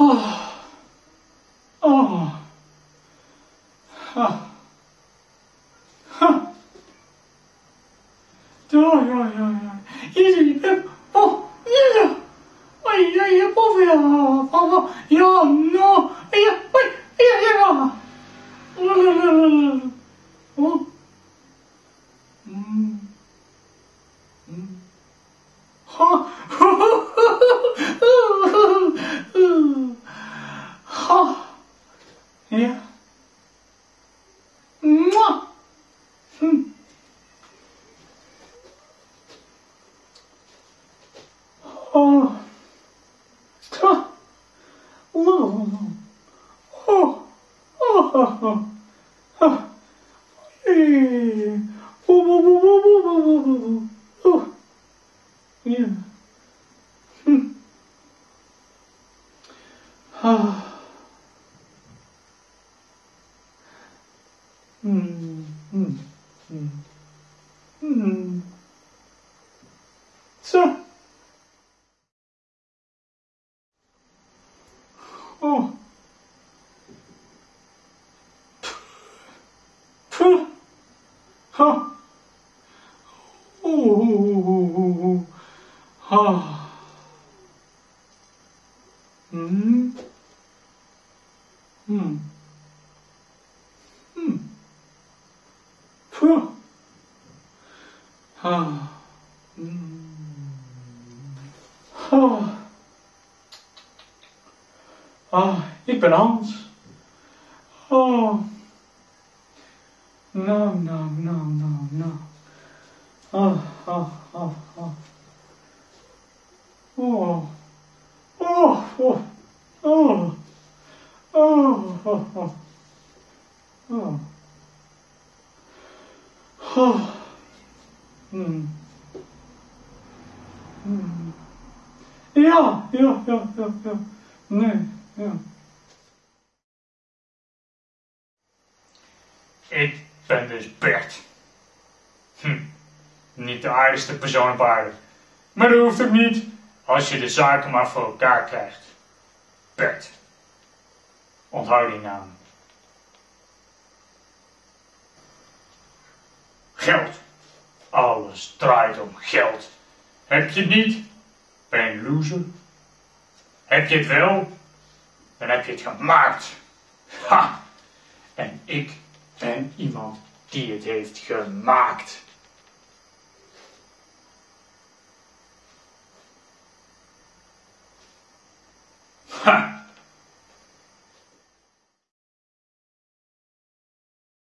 啊啊！啊！哼！哼！怎么样呀？一点不哦，一点，我一点也不肥啊！啊，呀，no！哎呀，喂，哎呀，呀！呜呜呜呜！哦，嗯嗯。Ja. Hm. Ah. Hmm. Hmm. Hmm. Hmm. Huh. Uh, uh, uh, uh, uh. Huh. Mm. Mm. Mm. Puh. Huh. Mm. Huh. Ah, ik ben Hans. Oh. Nou, nou, nou, nou, nou. Ah, ah, ah, ah. Oh. Oh, oh, oh. Oh, oh, oh. Oh. Oh. Hmm. Hmm. Ja, ja, ja, ja, ja. Nee, ja. Ik ben dus Bert. Hm, niet de aardigste persoon op. Maar dat hoeft ook niet, als je de zaken maar voor elkaar krijgt. Bert. Onthoud die naam. Geld. Alles draait om geld. Heb je het niet, ben je een loser. Heb je het wel, dan heb je het gemaakt. Ha! En ik ben iemand die het heeft gemaakt. Ha!